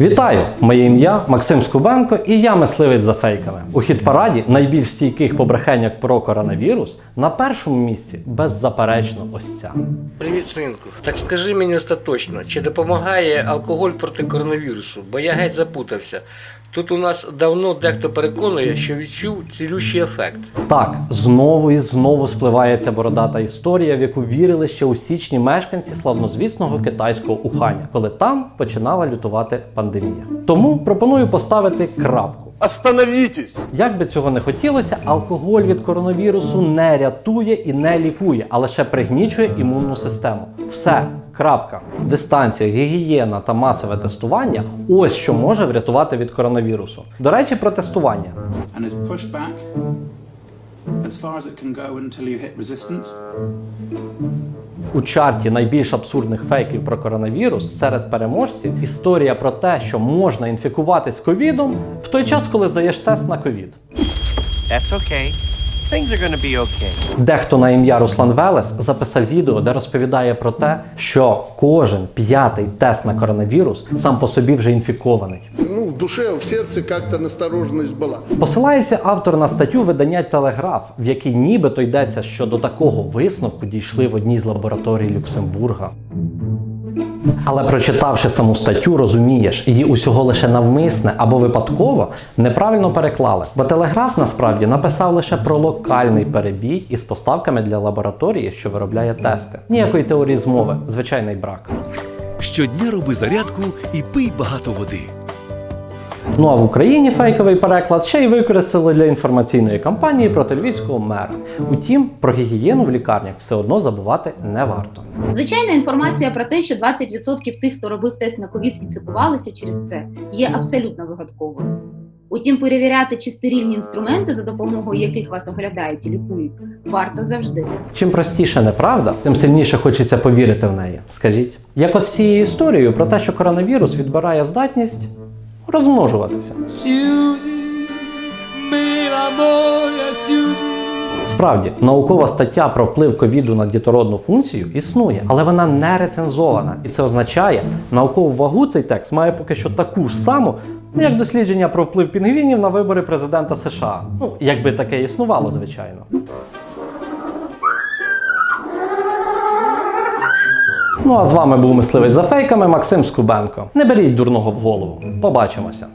Вітаю! Моє ім'я Максим Скубенко і я мисливець за фейками. У хіт-параді найбільш стійких побрехеньок про коронавірус на першому місці беззаперечно ось ця. Привіт, синку. Так скажи мені остаточно, чи допомагає алкоголь проти коронавірусу? Бо я геть запутався. Тут у нас давно дехто переконує, що відчув цілющий ефект. Так, знову і знову спливає ця бородата історія, в яку вірили ще у січні мешканці славнозвісного китайського Уханя, коли там починала лютувати пандемія. Тому пропоную поставити крапку. Остановитесь! Як би цього не хотілося, алкоголь від коронавірусу не рятує і не лікує, а лише пригнічує імунну систему. Все. Крапка. Дистанція, гігієна та масове тестування ось що може врятувати від коронавірусу. До речі, про тестування. as far as it can go until you hit resistance. У чарті найбільш абсурдних фейків про коронавірус серед переможців історія про те, що можна інфікуватись ковідом в той час, коли здаєш тест на ковід. Okay. Things are gonna be okay. Дехто на ім'я Руслан Велес записав відео, де розповідає про те, що кожен п'ятий тест на коронавірус сам по собі вже інфікований. Ну, в душе, в сердце как-то настороженность была. Посилається автор на статтю видання Телеграф, в якій нібито йдеться, що до такого висновку дійшли в одній з лабораторій Люксембурга. Але прочитавши саму статтю, розумієш, її усього лише навмисне або випадково неправильно переклали. Бо телеграф насправді написав лише про локальний перебій із поставками для лабораторії, що виробляє тести. Ніякої теорії змови, звичайний брак. Щодня роби зарядку і пий багато води. Ну а в Україні фейковий переклад ще й використали для інформаційної кампанії проти львівського мера. Утім, про гігієну в лікарнях все одно забувати не варто. Звичайна інформація про те, що 20% тих, хто робив тест на ковід, інфікувалися через це, є абсолютно вигадковою. Утім, перевіряти чи стерильні інструменти, за допомогою яких вас оглядають і лікують, варто завжди. Чим простіше неправда, тим сильніше хочеться повірити в неї. Скажіть, як ось цією історією про те, що коронавірус відбирає здатність розмножуватися. Справді, наукова стаття про вплив ковіду на дітородну функцію існує, але вона не рецензована. І це означає, наукову вагу цей текст має поки що таку саму, як дослідження про вплив пінгвінів на вибори президента США. Ну, якби таке існувало, звичайно. Ну а з вами був мисливець за фейками Максим Скубенко. Не беріть дурного в голову. Побачимося.